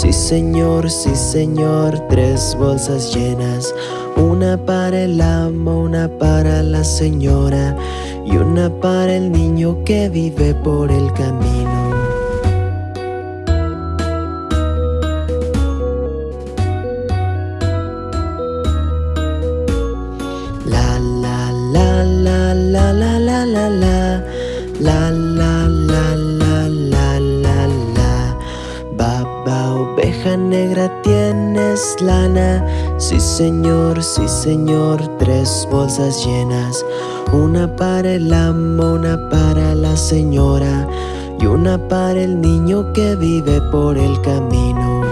Sí señor, sí señor, tres bolsas llenas. Una para el amo, una para la señora. Y una para el niño que vive por el camino lana. Sí señor, sí señor, tres bolsas llenas. Una para el amo, una para la señora. Y una para el niño que vive por el camino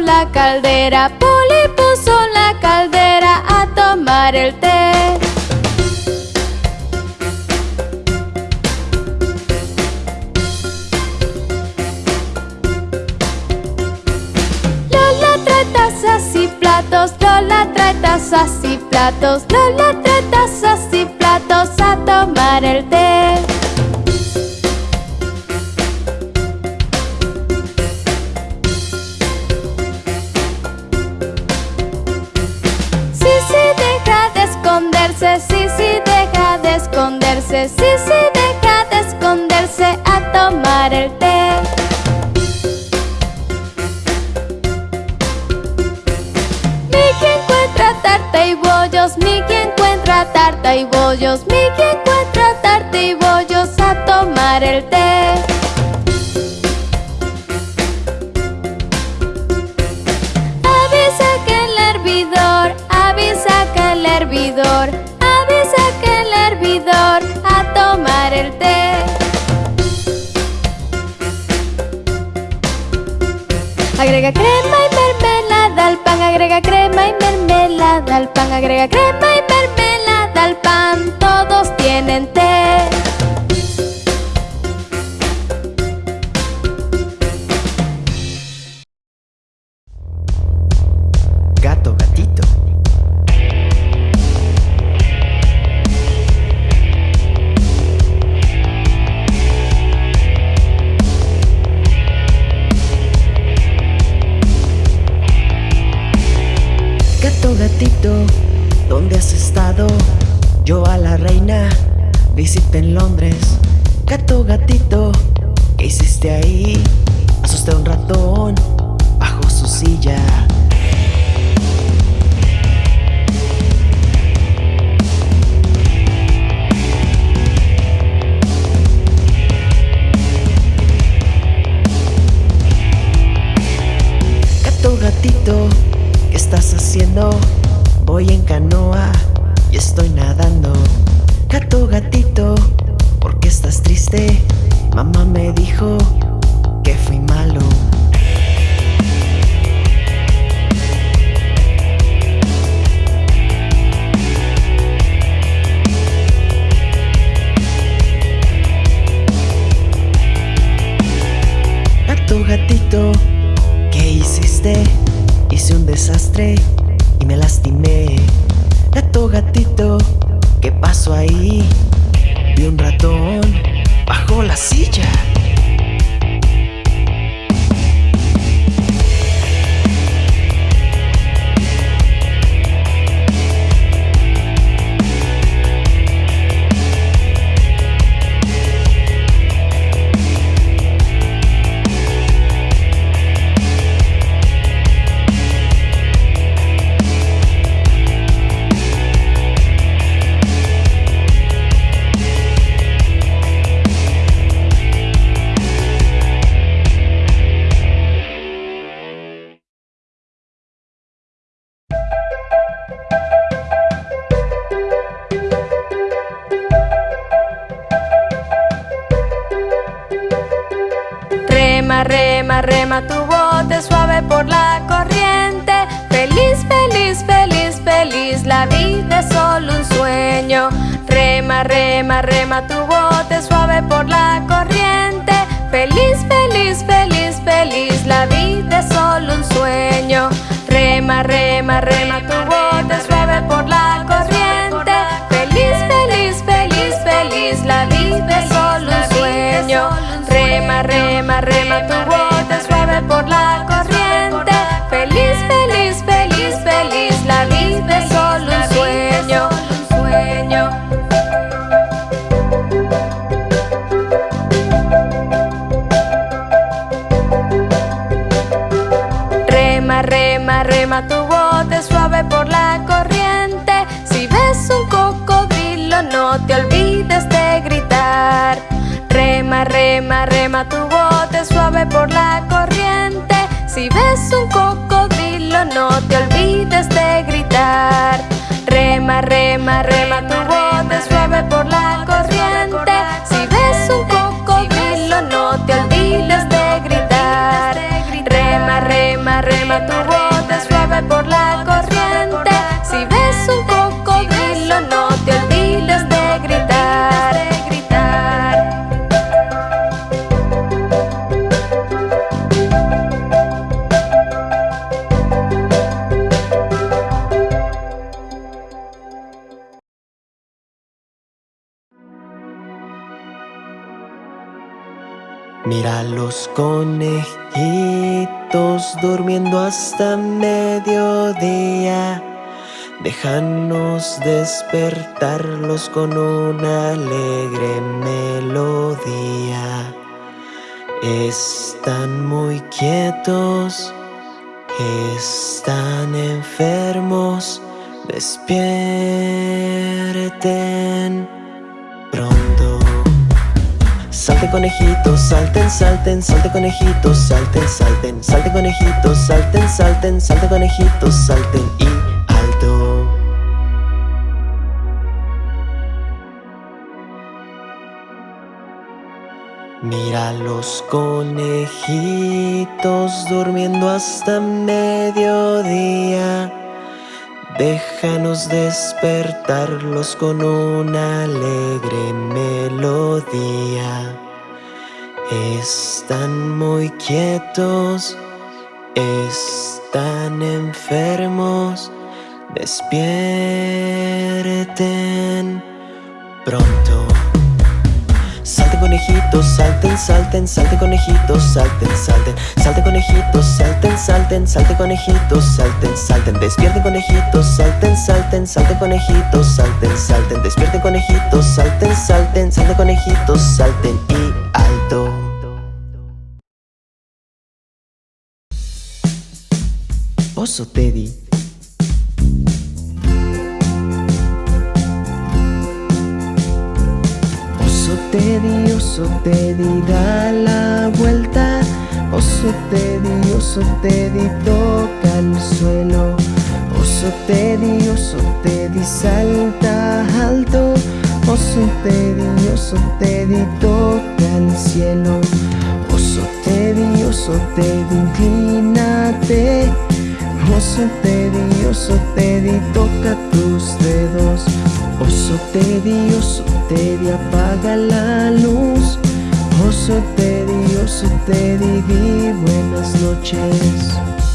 la caldera, Poli puso la caldera a tomar el té. Lola trae tazas y platos, Lola trae tazas y platos, Lola trae tazas y platos a tomar el té. Sí, sí, deja de esconderse a tomar el té Mickey encuentra tarta y bollos Mickey encuentra tarta y bollos Mickey encuentra tarta y bollos a tomar el té Agrega crema y mermelada al pan, agrega crema y mermelada al pan, agrega crema y mermelada al pan, todos tienen té. Tito, ¿dónde has estado? Yo a la reina, visité en Londres. Gato, gatito, ¿qué hiciste ahí? Asusté a un ratón bajo su silla. Voy en canoa y estoy nadando Gato, gatito, ¿por qué estás triste? Mamá me dijo que fui malo Gato, gatito, ¿qué hiciste? Hice un desastre me lastimé Gato, gatito, ¿qué pasó ahí? Vi un ratón bajo la silla rema, tu bote suave por la corriente. Feliz, feliz, feliz, feliz, la vida es solo un sueño. Rema, rema, rema tu bote suave por la corriente. Feliz, feliz, feliz, feliz, la vida es solo un sueño. Rema, rema, rema tu bote bote suave por la corriente. Si ves un cocodrilo, no te olvides de gritar. Rema, rema, rema tu bote suave por la corriente. Si ves un cocodrilo, no te olvides Mira los conejitos durmiendo hasta mediodía. Déjanos despertarlos con una alegre melodía. Están muy quietos, están enfermos. Despierten. Salte conejitos, salten, salten, salte conejitos, salten, salten, salte conejitos, salten, salten, salte conejitos, salten y alto. Mira los conejitos durmiendo hasta mediodía. Déjanos despertarlos con una alegre melodía. Están muy quietos, están enfermos. Despierten pronto. Salte conejitos, salten, salten, salte conejitos, salten, salten, salte conejitos, salten, salten, salte conejitos, salten, salten, despierten conejitos, salten, salten, salte conejitos, salten, salten, despierten conejitos, salten, salten, salte conejitos, salten y alto. Oso Teddy. Oso Teddy, da la vuelta. Oso Teddy, oso Teddy, toca el suelo. Oso Teddy, oso Teddy, salta alto. Oso Teddy, oso Teddy, toca el cielo. Oso Teddy, oso Teddy, inclínate. Oso Teddy, oso Teddy, toca tus dedos. Oso Teddy, oso Teddy, apaga la luz. Oso Teddy, oso Teddy, di buenas noches.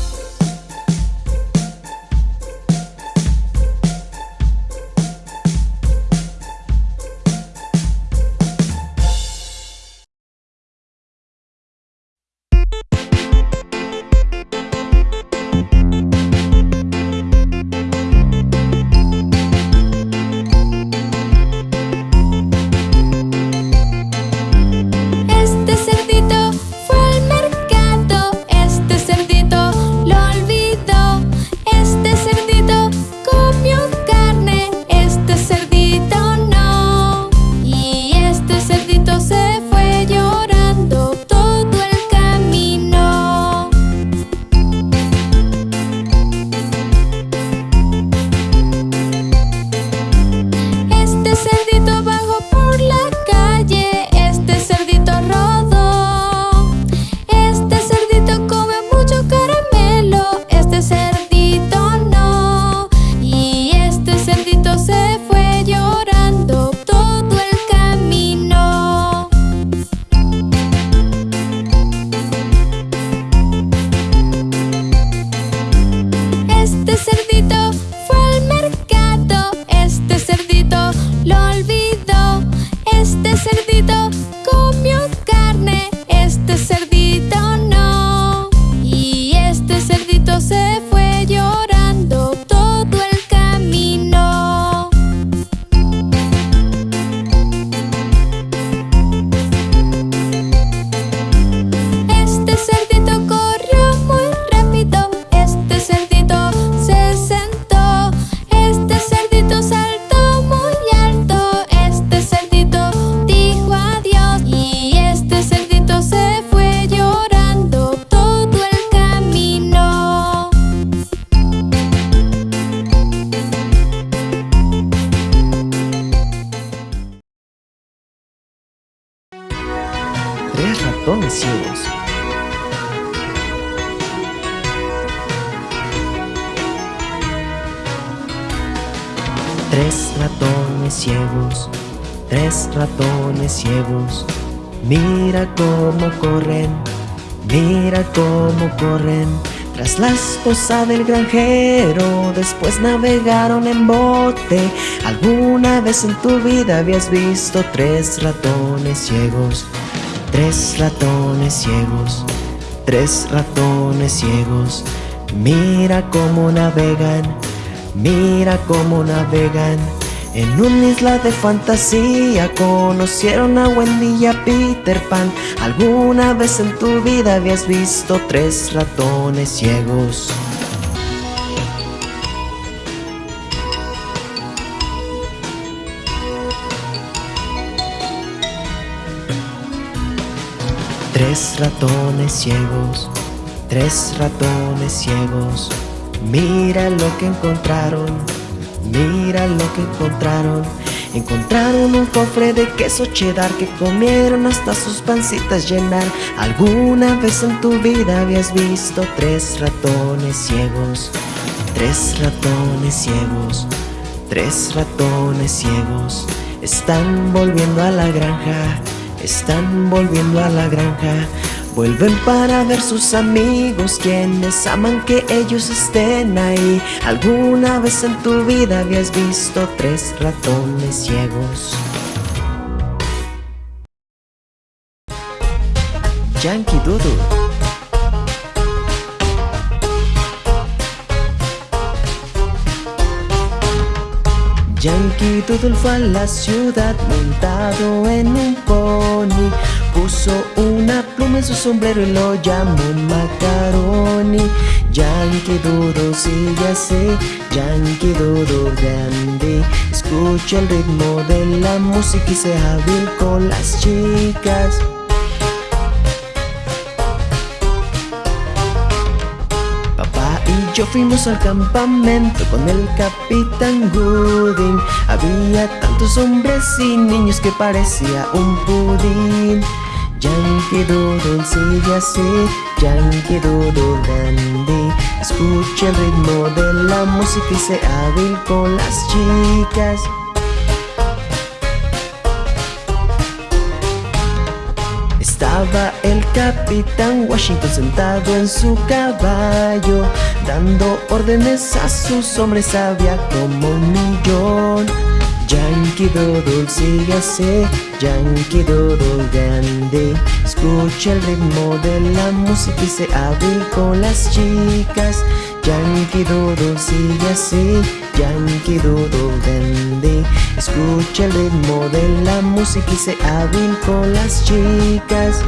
Tres ratones ciegos, tres ratones ciegos. Mira cómo corren, mira cómo corren. Tras la esposa del granjero, después navegaron en bote. ¿Alguna vez en tu vida habías visto tres ratones ciegos? Tres ratones ciegos, tres ratones ciegos. Mira cómo navegan, mira cómo navegan. En una isla de fantasía conocieron a Wendy y a Peter Pan. ¿Alguna vez en tu vida habías visto tres ratones ciegos? Tres ratones ciegos, tres ratones ciegos. Mira lo que encontraron Mira lo que encontraron. Encontraron un cofre de queso cheddar que comieron hasta sus pancitas llenar. ¿Alguna vez en tu vida habías visto tres ratones ciegos? Tres ratones ciegos, tres ratones ciegos. Están volviendo a la granja, están volviendo a la granja. Vuelven para ver sus amigos quienes aman que ellos estén ahí. ¿Alguna vez en tu vida habías visto tres ratones ciegos? Yankee Doodle Yankee Doodle fue a la ciudad montado en un pony. Puso una pluma en su sombrero y lo llamó Macaroni. Yankee Doodle sigue así, Yankee Doodle grande. Escucha el ritmo de la música y sea hábil con las chicas yo fuimos al campamento con el Capitán Gooding. Había tantos hombres y niños que parecía un pudín. Yankee Doodle sigue así, Yankee Doodle dandy Escucha el ritmo de la música y sea hábil con las chicas Estaba el Capitán Washington sentado en su caballo Dando órdenes a sus hombres, había como un millón. Yankee Doodle sigue así, Yankee Doodle grande. Escucha el ritmo de la música y se hábil con las chicas. Yankee Doodle sigue así, Yankee Doodle grande Escucha el ritmo de la música y se hábil con las chicas